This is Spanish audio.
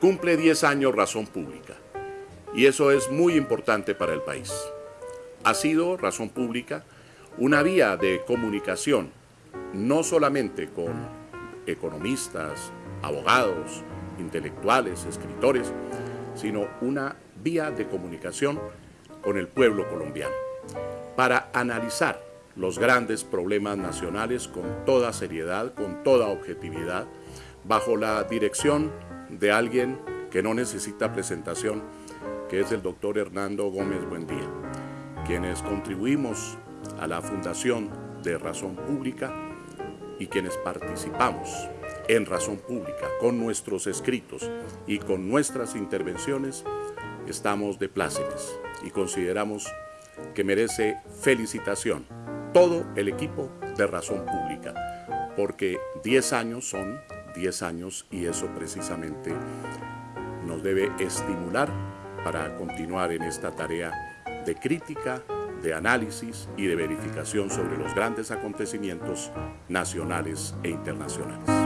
Cumple 10 años Razón Pública y eso es muy importante para el país. Ha sido Razón Pública una vía de comunicación, no solamente con economistas, abogados, intelectuales, escritores, sino una vía de comunicación con el pueblo colombiano, para analizar los grandes problemas nacionales con toda seriedad, con toda objetividad, bajo la dirección de alguien que no necesita presentación, que es el doctor Hernando Gómez Buendía, quienes contribuimos a la fundación de Razón Pública y quienes participamos en Razón Pública. Con nuestros escritos y con nuestras intervenciones, estamos de plácemes y consideramos que merece felicitación todo el equipo de Razón Pública, porque 10 años son 10 años y eso precisamente nos debe estimular para continuar en esta tarea de crítica, de análisis y de verificación sobre los grandes acontecimientos nacionales e internacionales.